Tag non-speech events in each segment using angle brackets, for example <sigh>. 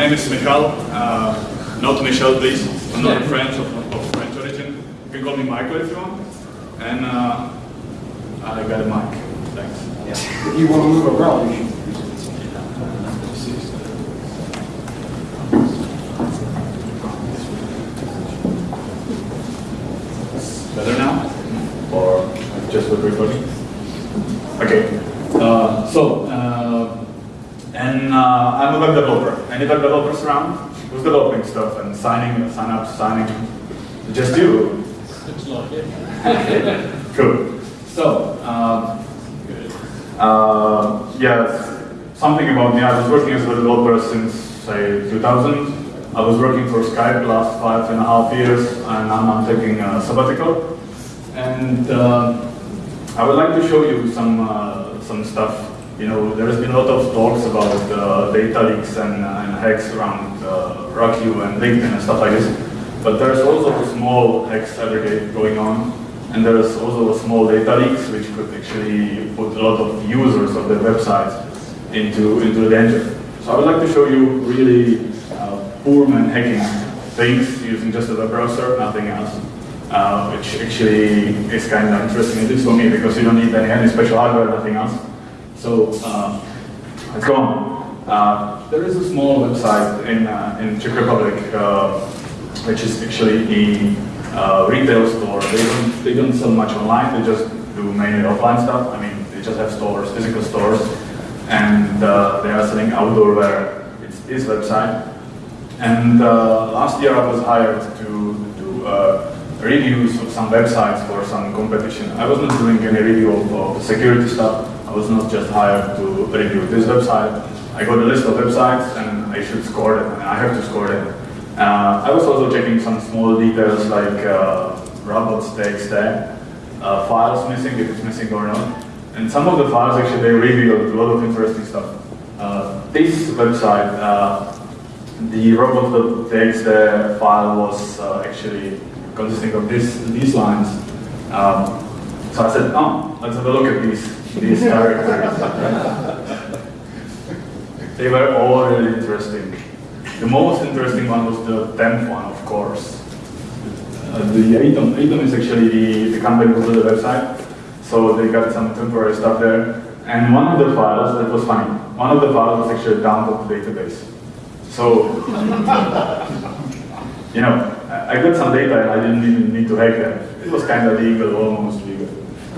name is Michal. Uh, not Michel, please. I'm not a French of, of French origin. You can call me Michael if you want. And uh, I got a mic. Thanks. If you want to move around, you should. Better now? Or just with recording? Okay. Uh, so, uh, and uh, I'm a web developer. Any web developers around? Who's developing stuff and signing, sign up, signing? Just you. Looks like it. Cool. So, um, uh, yeah, something about me. I was working as a developer since, say, 2000. I was working for Skype the last five and a half years, and now I'm taking a sabbatical. And uh, I would like to show you some uh, some stuff. You know, there has been a lot of talks about uh, data leaks and, and hacks around uh, and LinkedIn and stuff like this. But there's also a small hacks every day going on, and there's also a small data leaks which could actually put a lot of users of the website into into danger. So I would like to show you really uh, poor man hacking things using just a web browser, nothing else uh, which actually is kind of interesting, at least for me, because you don't need any, any special hardware, nothing else. So uh, let's go on. Uh, there is a small website in, uh, in Czech Republic, uh, which is actually a uh, retail store. They don't, they don't sell much online, they just do mainly offline stuff. I mean, they just have stores, physical stores, and they are selling outdoor wear. It's this website. And last year I was hired to do reviews of some websites for some competition. I was not doing any review of, of security stuff. I was not just hired to review this website. I got a list of websites and I should score them, and I have to score them. Uh, I was also checking some small details like uh, robots.txt, uh, files missing, if it's missing or not. And some of the files actually they revealed a lot of interesting stuff. Uh, this website, uh, the robots.txt file was uh, actually consisting of this, these lines. Um, so I said, oh, let's have a look at these, these characters. they were all really interesting. The most interesting one was the 10th one, of course. Uh, the Atom, Atom is actually the, the company who built the website, so they got some temporary stuff there. And one of the files, that was funny, one of the files was actually downloaded to the database. So, <laughs> you know, I got some data and I didn't even need to hack them. It was kind of legal, almost legal.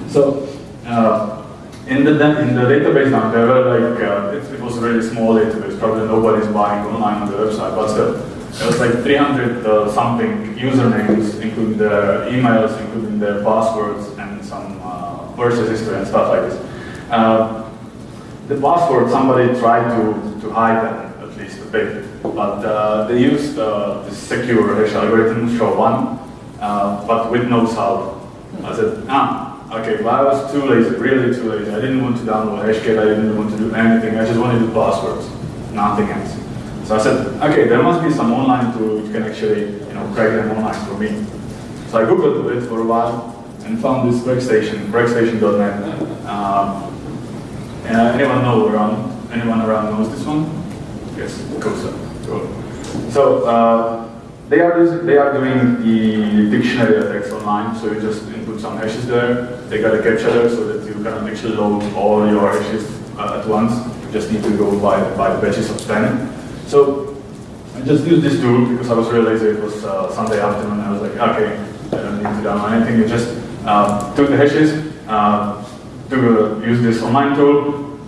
So, uh, in the in the database now, there were like, uh, it, it, was a really small database, probably nobody's buying online on the website, but still. There was like 300 uh, something usernames, including their emails, including their passwords, and some uh, purchase history and stuff like this. Uh, the password, somebody tried to, to hide them, at least a bit. But uh, they used uh, this secure hash algorithm, SHA-1, uh, but with no salt. I said, ah, okay, well, I was too lazy, really too lazy. I didn't want to download Hashcat, I didn't want to do anything, I just wanted the passwords, nothing else. So I said, okay, there must be some online tool which can actually, you know, crack them online for me. So I googled it for a while and found this CrackStation, crackstation.net. Um, uh, anyone know around? Anyone around knows this one? Yes, cool. So. Cool. So uh, they are they are doing the dictionary attacks online. So you just input some hashes there. They got a captcha so that you can actually load all your hashes uh, at once. You just need to go by by batches of ten. So I just used this tool because I was really lazy. It was uh, Sunday afternoon. I was like, okay, I don't need to download anything. I just uh, took the hashes, uh, to use this online tool,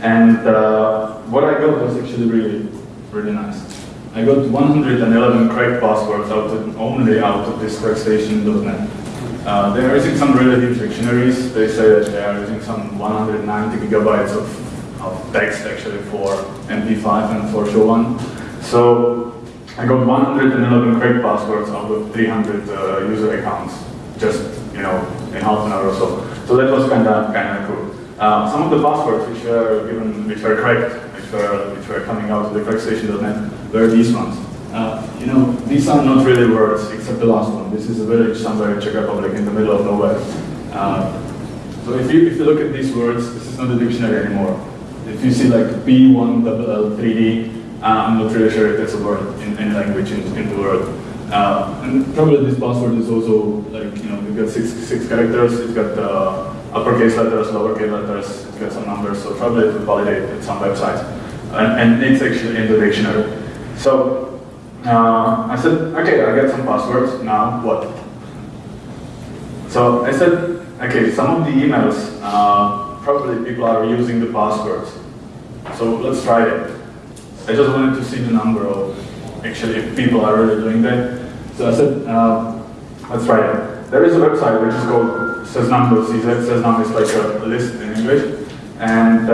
and uh, what I got was actually really really nice. I got 111 cracked passwords out of, only out of this CrackStation.net. Uh, they are using some relative dictionaries. They say that they are using some 190 gigabytes of, of text actually for MD5 and for SHA-1. So I got 111 cracked passwords out of 300 uh, user accounts, just you know in half an hour or so. So that was kind of kind of cool. Uh, some of the passwords which were given, which were cracked, which were, which were coming out of the crackstation.net were these ones. Uh, you know, these are not really words, except the last one. This is a village somewhere in Czech Republic in the middle of nowhere. Uh, so if you, if you look at these words, this is not a dictionary anymore. if you see like B1LL3D, uh, I'm not really sure if that's a word in any language in, in the world. Uh, and probably this password is also like, you know, we've got six, six characters, it's got uh, uppercase letters, lowercase letters, it's got some numbers, so probably it will validate at some websites. And, and it's actually in the dictionary. So uh, I said, okay, I get some passwords, now what? So I said, okay, some of the emails, uh, probably people are using the passwords. So let's try it. I just wanted to see the number of actually if people are really doing that. So I said, uh, let's try it. There is a website which is called Seznam.cz. Seznam is like a list in English. And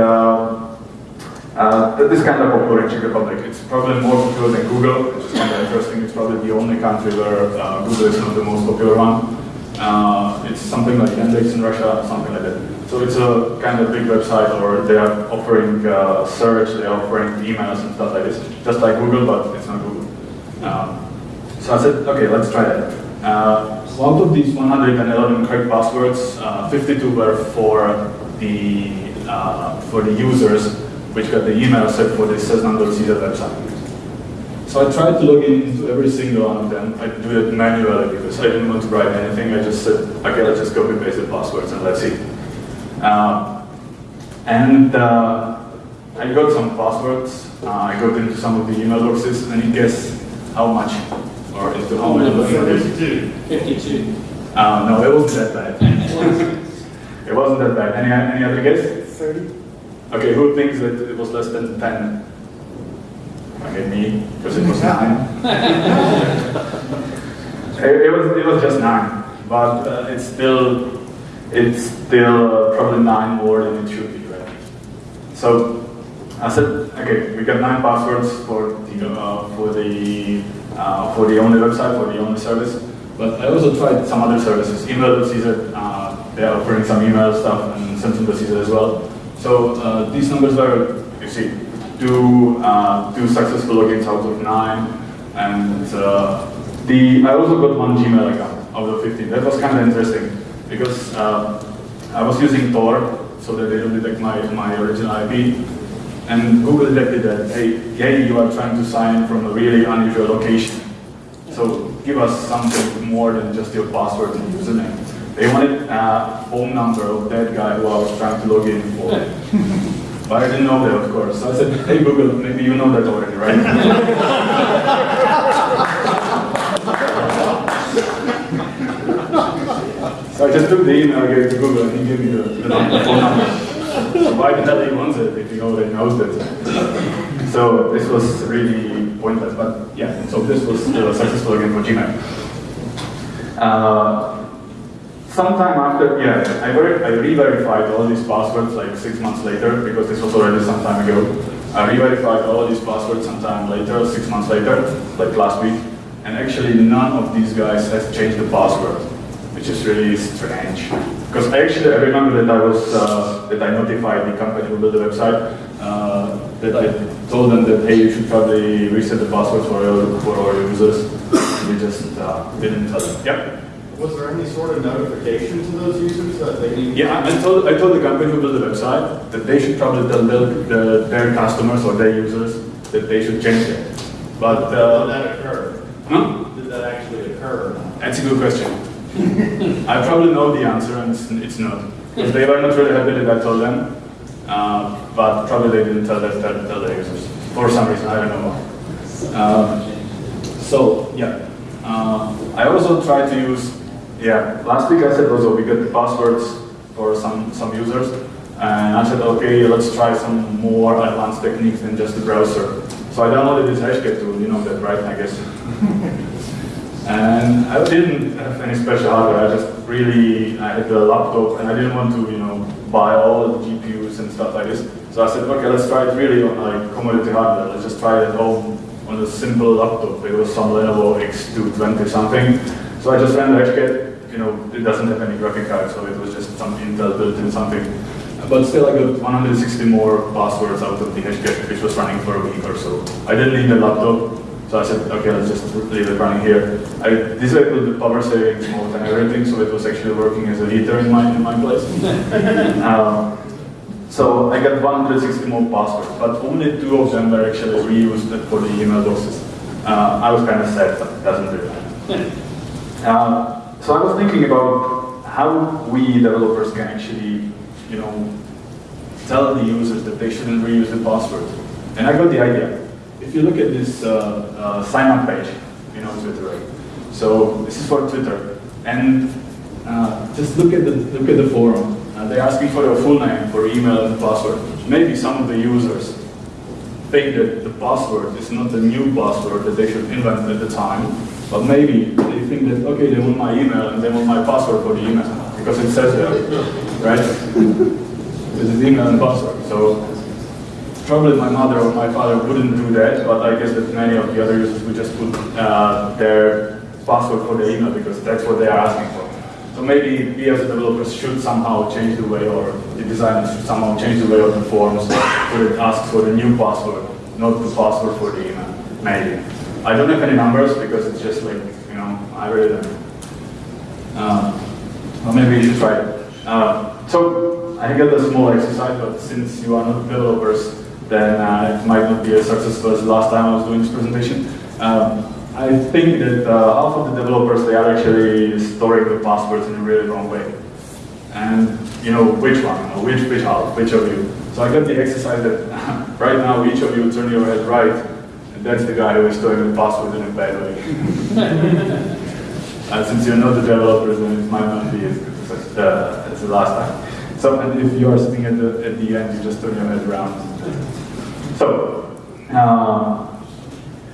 uh, uh, that is kind of popular in Czech Republic. It's probably more popular than Google, which is kind of interesting. It's probably the only country where uh, Google is not the most popular one. Uh, it's something like Yandex in Russia, something like that. So it's a kind of big website, or they are offering uh, search, they are offering emails and stuff like this, just like Google, but it's not Google. Um, so I said, okay, let's try that. Uh, out of these 111 correct passwords, uh, 52 were for the for the users, which got the email set for the Seznam.cz website. So I tried to log in into every single one of them. I do it manually because I didn't want to write anything. I just said, okay, let's just copy paste the passwords and let's see. Uh, and uh, I got some passwords. Uh, I got into some of the email boxes. and you guess how much? Or into how many? Fifty-two. Fifty-two. Uh, no, it wasn't that bad. <laughs> it wasn't that bad. Any, any other guess? 30? Okay, who thinks that it was less than 10? Okay, me, because it was 9. <laughs> it, it, was, it was just 9, but uh, it's still, it's still uh, probably 9 more than it should be, right? So, I said, okay, we got 9 passwords for the, uh, for the, uh, for the only website, for the only service, but I also tried some other services, email.cz, uh, they're offering some email stuff, and Samsung.cz as well. So uh, these numbers are, you see, two, uh, two successful logins out of nine, and uh, the I also got one Gmail account out of 15. That was kind of interesting because uh, I was using Tor so that they don't detect my, my original IP, and Google detected that, hey, hey, you are trying to sign from a really unusual location. So give us something more than just your password and username. They wanted a phone number of that guy who I was trying to log in for. <laughs> but I didn't know that, of course. So I said, hey Google, maybe you know that already, right? <laughs> so I just took the email, gave it to Google, and he gave me the, the number, phone number. So why the hell he wants it if he already knows that? So this was really pointless, but yeah, so this was still successful again for Gmail. Uh, sometime after, yeah, I, ver- I re-verified all these passwords like six months later, because this was already some time ago. I re-verified all these passwords sometime later, six months later, like last week, and actually none of these guys has changed the password, which is really strange. Because actually I remember that I was, uh, that I notified the company who built the website, uh, that I told them that, hey, you should probably reset the password for all, for all your users. We just uh, didn't tell them. Yep. Was there any sort of notification to those users that they need? Yeah, I I told, I told the company who built the website that they should probably tell their, the, their customers or their users that they should change it. But, Did uh, that occur? huh? Did that actually occur? That's a good question. <laughs> I probably know the answer and it's, it's not. Because they were not really happy that I told them, uh, but probably they didn't tell, their, tell, their users. For some reason, I don't know why. Um, so, yeah. Uh, I also try to use, yeah, last week I said also we got the passwords for some, some users. And I said, okay, let's try some more advanced techniques than just the browser. So I downloaded this Hashcat tool, you know that, right? I guess. <laughs> And I didn't have any special hardware. I just really I had the laptop, and I didn't want to, you know, buy all the GPUs and stuff like this. So I said, okay, let's try it really on like commodity hardware. Let's just try it at home on a simple laptop. It was some Lenovo X220 something. So I just ran the Hashcat. You know, it doesn't have any graphic card, so it was just some Intel built-in something. But still, I got 160 more passwords out of the Hashcat, which was running for a week or so. I didn't need a laptop. So I said, okay, let's just leave it running here. I disabled the power savings mode and everything, so it was actually working as a heater in my in my place. <laughs> um, So I got 160 more passwords, but only two of them were actually reused for the email boxes. Uh, I was kind of sad, but it doesn't really matter. <laughs> Uh, so I was thinking about how we developers can actually, you know, tell the users that they shouldn't reuse the password. And I got the idea. If you look at this uh, uh, sign up page, you know, Twitter, right? So this is for Twitter. And uh, just look at the look at the forum. Uh, they're asking for your full name, for email and password. Maybe some of the users think that the password is not the new password that they should invent at the time, but maybe they think that okay, they want my email and they want my password for the email because it says there, right? <laughs> this is email and password. So probably my mother or my father wouldn't do that, but I guess that many of the other users would just put uh, their password for the email because that's what they are asking for. So maybe we as developers should somehow change the way, or the designers should somehow change the way of the forms so it asks for the new password, not the password for the email. Maybe. I don't have any numbers because it's just like, you know, I really don't. Uh, well, maybe you should try it. Uh, so I got a small exercise, but since you are not developers, then uh, it might not be as successful as the last time I was doing this presentation. Um, I think that uh, half of the developers, they are actually storing the passwords in a really wrong way. And, you know, which one, know, which, which which of you. So I got the exercise that <laughs> right now each of you turn your head right, that's the guy who is storing the password in a bad way. <laughs> uh, since you're not the developers, then it might not be as good as, uh, as the last time. So, and if you are sitting at the, at the end, you just turn your head around. So, uh,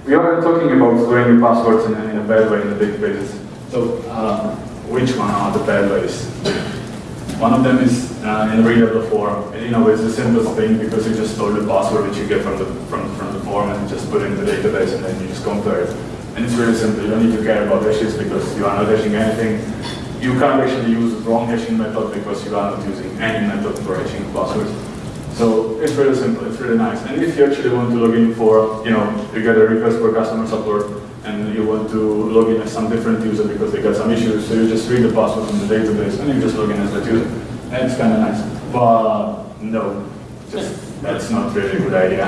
we are talking about storing the passwords in a, in a bad way in the databases. So, uh, which one are the bad ways? One of them is uh, in readable form. And, you know, it's the simplest thing because you just store the password which you get from the from, from the form and just put it in the database and then you just compare it. And it's really simple. You don't need to care about hashes because you are not hashing anything. You can't actually use wrong hashing method because you are not using any method for hashing passwords. So it's really simple, it's really nice. And if you actually want to log in for, you know, you get a request for customer support and you want to log in as some different user because they got some issues, so you just read the password from the database and you just log in as that user. And it's kind of nice. But no, that's not really a good idea.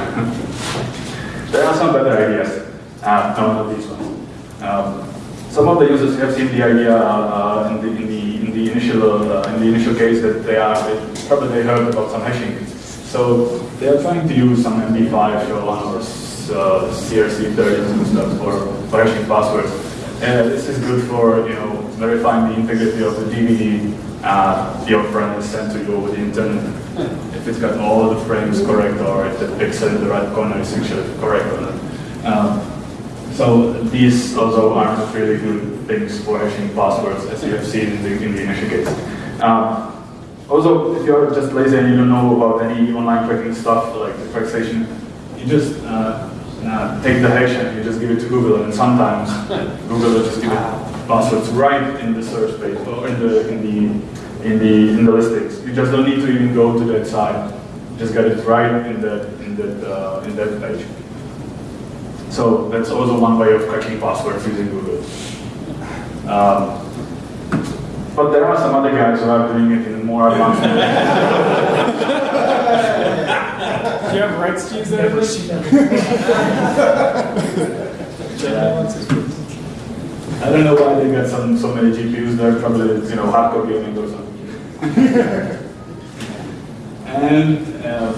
there are some better ideas. Uh, no, not these ones. Um, some of the users have seen the idea uh, in, the, in, the, in the initial uh, in the initial case that they are they, probably they heard about some hashing. So they are trying to use some MD5 or uh, CRC30s and stuff for, for hashing passwords. And this is good for you know verifying the integrity of the DVD uh, your friend sent to you over the internet. If it's got all the frames correct or if the pixel in the right corner is actually correct or not. Um, so these also are not really good things for hashing passwords as you have seen in the, in the initial case. Um, also, if you're just lazy and you don't know about any online tracking stuff like the CrackStation, you just uh, uh, take the hash and you just give it to Google, and sometimes <laughs> Google will just give it passwords right in the search page or in the in the in the in the listings. You just don't need to even go to that site. You just get it right in that in that uh, in that page. So that's also one way of cracking passwords using Google. Um, but there are some other guys who are doing it in a more advanced way. Do you have rights to use that? I don't know why they got some so many GPUs there. Probably you know hardcore gaming or something. <laughs> and uh,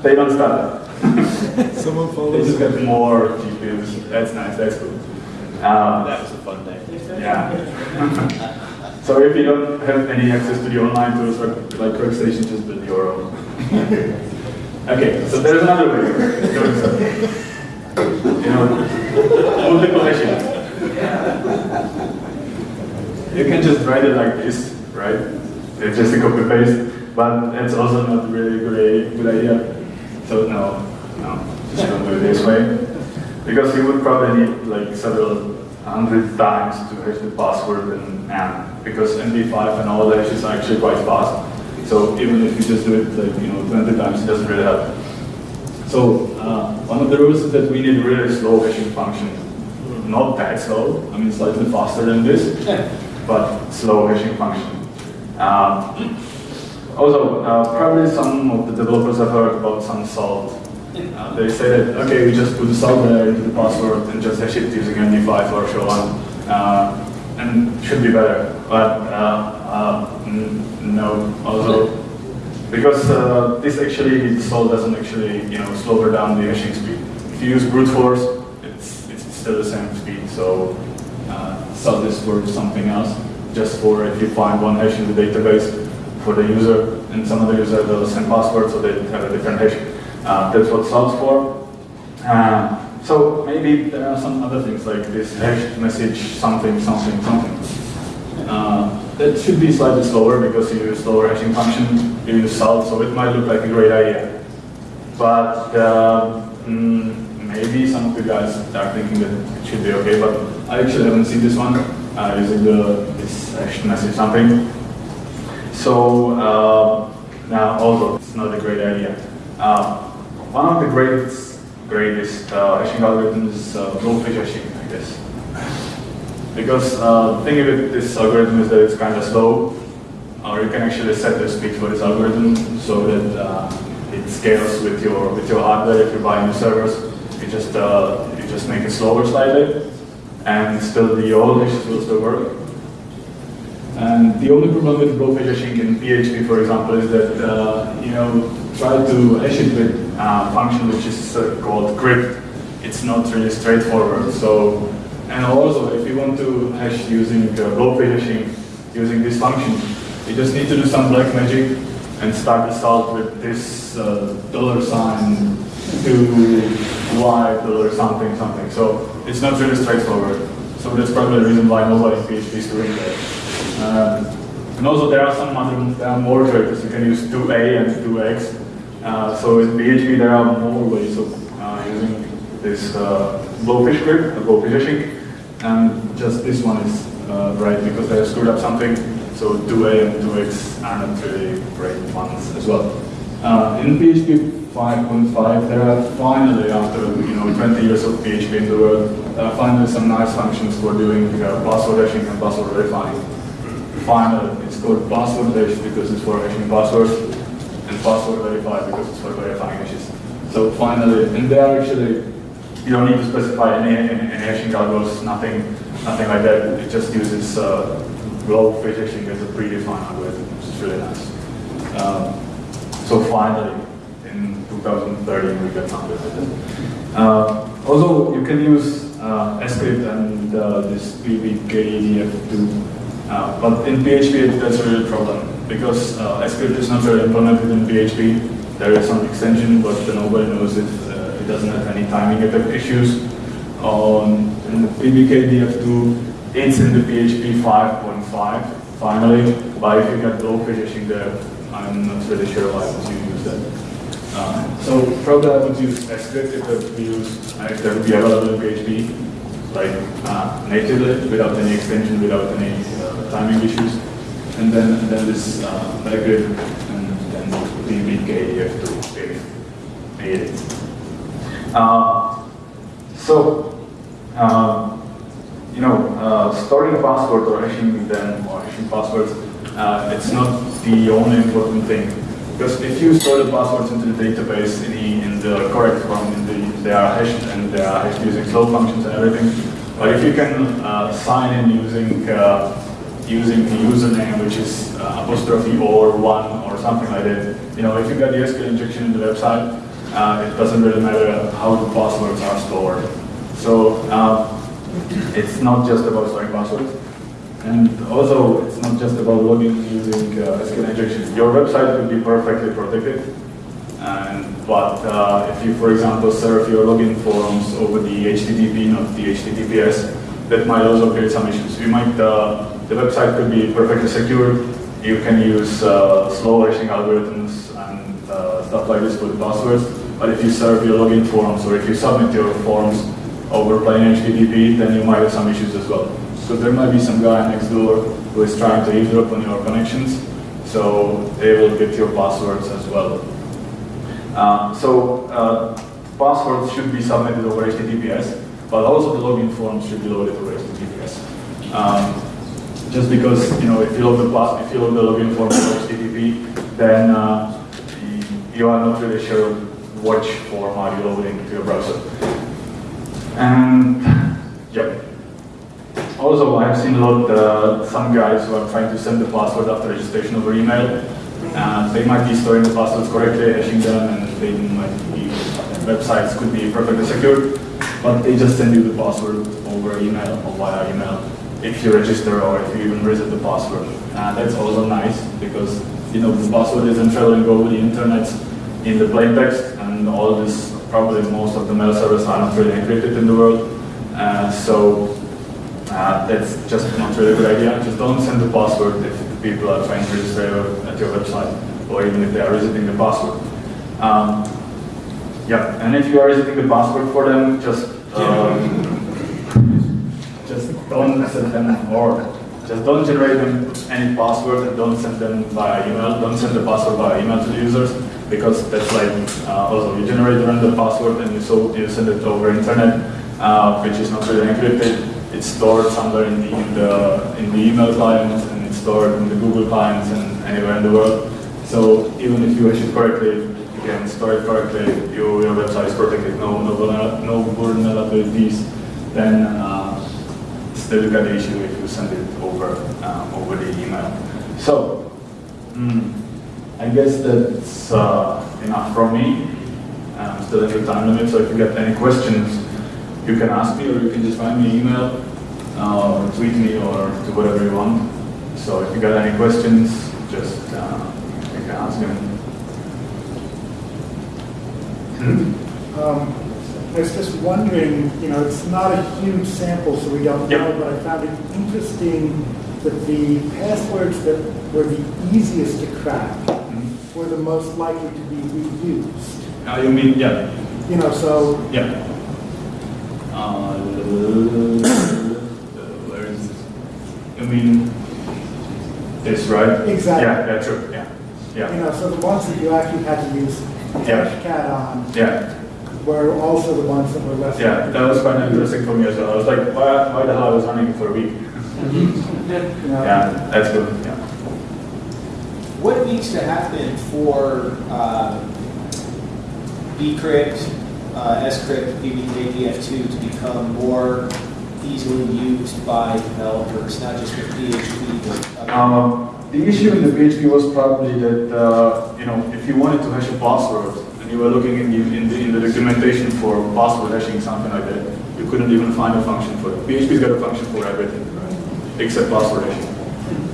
<laughs> they don't stop. <laughs> Someone They follows. just got more GPUs. That's nice. That's cool. Um, That was a fun day. Yeah. so if you don't have any access to the online tools like, like CrackStation, just build your own. okay, so there's another way of doing stuff. You know, multiple hashing. You can just write it like this, right? It's just a copy paste, but it's also not really a good, good idea. So no, no, just don't do it this way. Because you would probably need like several hundred times to hash the password and, and because MD5 and all hashes are actually quite fast. So even if you just do it like you know 20 times, it doesn't really help. So uh, one of the rules is that we need really slow hashing function. Not that slow, I mean slightly faster than this, but slow hashing function. Um, also, uh, probably some of the developers have heard about some salt. Uh, they say that, okay, we just put the salt there into the password and just hash it using MD5 or so on, uh, and should be better. But uh, uh, no, also, because uh, this actually, the salt doesn't actually, you know, slow down the hashing speed. If you use brute force, it's, it's still the same speed, so uh, salt is for something else, just for if you find one hash in the database for the user, and some other user the same password, so they have a different hash. Uh, that's what salt's for. Uh, so maybe there are some other things like this hash message something, something, something. Uh, that should be slightly slower because you use slower hashing function, you use salt, so it might look like a great idea. But uh, mm, maybe some of you guys are thinking that it should be okay, but I actually haven't seen this one uh, using the this hash message something. So uh, now also it's not a great idea. Uh, one of the greatest greatest uh, hashing algorithms is uh, blowfish hashing, I guess. Because uh, the thing with this algorithm is that it's kind of slow, or you can actually set the speed for this algorithm so that uh, it scales with your with your hardware. If you buy new servers, you just uh, you just make it slower slightly, and still the old hashes will still work. And the only problem with blowfish hashing in PHP, for example, is that uh, you know try to hash it with a function which is uh, called crypt. It's not really straightforward. So, and also if you want to hash using uh, hashing using this function, you just need to do some black magic and start the salt with this uh, dollar sign to y or something something. So it's not really straightforward. So that's probably the reason why nobody PHP is doing that. Um, and also there are some other, are more characters. You can use 2a and 2x. Uh, so in PHP there are more ways of uh, using this uh, blowfish script, the blowfish hashing. And just this one is uh, right because they screwed up something. So 2a and 2x are not really great ones as well. Uh, in PHP 5.5, there are finally, after you know 20 years of PHP in the world, there are finally some nice functions for doing uh, password hashing and password verifying finally, it's called password hash because it's for hashing passwords, and password verify because it's for verifying hashes. So finally, and they are actually, you don't need to specify any, any, any hashing algos, nothing, nothing like that. It just uses uh, global hashing as a predefined algorithm, which is really nice. Um, so finally, in 2013, we got something like. Uh, also, you can use uh, scrypt and uh, this PBKDF2 uh, but in PHP, that's a real problem because uh, scrypt is not really implemented in PHP. There is some extension, but nobody knows it. Uh, it doesn't have any timing effect issues. Um, in PBKDF2, it's in the PHP 5.5 finally, but if you get low finishing there, I'm not really sure why would you use that. Uh, so probably I would use scrypt if that would be used, uh, if would be available in PHP like uh, natively without any extension, without any uh, timing issues. And then, and then this uh, and then have to pay it. Uh, so, uh, you know, uh, storing passwords or hashing them or hashing passwords, uh, it's not the only important thing. Because if you store the passwords into the database in the, in the correct form, in the, they are hashed and they are hashed using slow functions and everything. But if you can uh, sign in using uh, using the username, which is uh, apostrophe or one or something like that, you know, if you got the SQL injection in the website, uh, it doesn't really matter how the passwords are stored. So uh, it's not just about storing passwords. And also, it's not just about logging using uh, SQL injection. Your website could be perfectly protected. And, but uh, if you, for example, serve your login forms over the HTTP, not the HTTPS, that might also create some issues. You might, uh, the website could be perfectly secure. You can use uh, slow hashing algorithms and uh, stuff like this for the passwords. But if you serve your login forms or if you submit your forms over plain HTTP, then you might have some issues as well. So there might be some guy next door who is trying to eavesdrop on your connections, so they will get your passwords as well. Uh, so uh, passwords should be submitted over HTTPS, but also the login forms should be loaded over HTTPS. Um, just because you know if you load the pass, if you load the login form over HTTP, then uh, you are not really sure which form are you loading to your browser. And yep. Also, I've seen a lot, uh, some guys who are trying to send the password after registration over email. Uh, they might be storing the passwords correctly, hashing them, and they might be, websites could be perfectly secure, but they just send you the password over email or via email if you register or if you even reset the password. Uh, that's also nice because you know the password isn't traveling over the internet in the plain text, and all this probably most of the mail servers are not really encrypted in the world. Uh, so uh, that's just not really a good idea. Just don't send the password if the people are trying to register at your website, or even if they are resetting the password. Um, yeah, and if you are resetting the password for them, just um, just don't send them or just don't generate them any password and don't send them via email. Don't send the password via email to the users because that's like uh, also you generate a random password and you so you send it over internet, uh, which is not really encrypted. It's stored somewhere in the, in the in the email clients and it's stored in the Google clients and anywhere in the world. So even if you hash it correctly, you can store it correctly. You, your website is protected. No no no vulnerabilities. Then uh, still you get the issue if you send it over um, over the email. So mm, I guess that's uh, enough from me. I'm still in the time limit, so if you get any questions, you can ask me or you can just find me an email uh, or tweet me or do whatever you want. So if you got any questions, just uh, you can ask them. Um, I was just wondering, you know, it's not a huge sample, so we don't Yep. know, but I found it interesting that the passwords that were the easiest to crack Mhm. were the most likely to be reused. Now you mean, yeah, You know, so, yeah. Uh, where is this? You mean this, right? Exactly. Yeah, yeah, true, yeah, Yeah. you know, so the ones that you actually had to use Yeah. Hashcat on yeah. were also the ones that were less. Yeah, that was quite interesting for me as well. I was like, why, why the hell I was running for a week? <laughs> You know? Yeah, that's good, yeah. What needs to happen for uh, bcrypt, uh, scrypt, PBKDF2 to become more easily used by developers, not just with PHP, but Um, the issue in the PHP was probably that, uh, you know, if you wanted to hash a password and you were looking in the, in the, in the documentation for password hashing, something like that, you couldn't even find a function for it. PHP's got a function for everything, right? Except password hashing,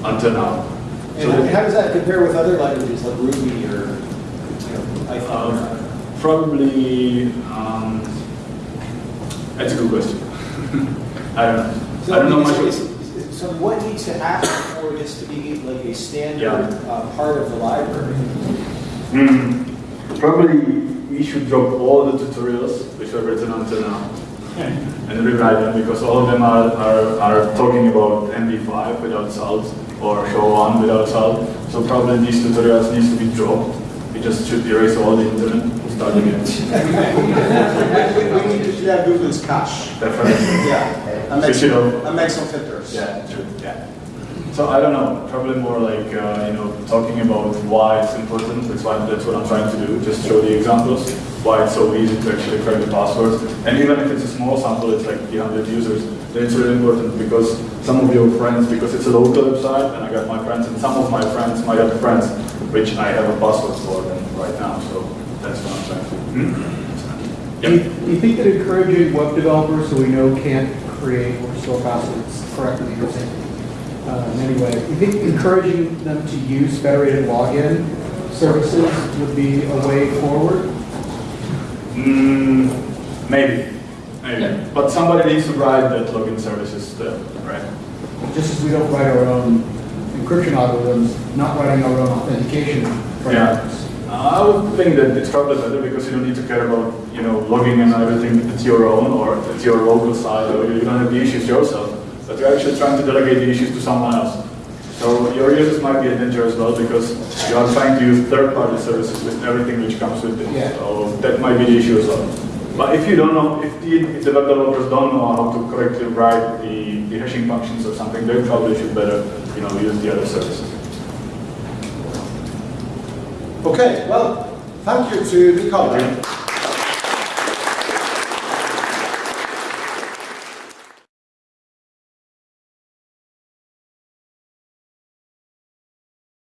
until now. So And that- how does that compare with other languages like Ruby or, you know, Python? or- Um, Probably, um, that's a good question. <laughs> I don't know. So I don't know much. is- is- So what needs to happen for this to be like a standard Yeah. uh, part of the library? Hmm. Probably we should drop all the tutorials which were written until now and rewrite them because all of them are, are, are talking about MD5 without salt or SHA-1 without salt. So probably these tutorials needs to be dropped. We just should erase all the internet and start again. We need to have Google's cache. Definitely. Yeah. And make some, and make some filters. Yeah, true, yeah. So I don't know, probably more like, uh, you know, talking about why it's important, that's why, that's what I'm trying to do, just show the examples, why it's so easy to actually crack the passwords. And even if it's a small sample, it's like 300 users, then it's really important because some of your friends, because it's a local website, and I got my friends, and some of my friends might have friends, which I have a password for them right now, so that's what I'm trying to do. Hmm? Do you, do you think that encouraging web developers who we know can't create or store passwords correctly using uh, in any way, do you think encouraging them to use federated login services would be a way forward? Mm, maybe, maybe. But somebody needs to write that login services still, right? Just as we don't write our own encryption algorithms, not writing our own authentication frameworks. Uh, Uh, I would think that it's probably better because you don't need to care about, you know, logging and everything. It's your own or it's your local site or you don't have the issues yourself. But you're actually trying to delegate the issues to someone else. So your users might be in danger as well because you are trying to use third-party services with everything which comes with it. Yeah. So that might be the issue as well. But if you don't know, if the, if the web developers don't know how to correctly write the, the hashing functions or something, they probably should better, you know, use the other services. Okay, well, thank you to Nicola.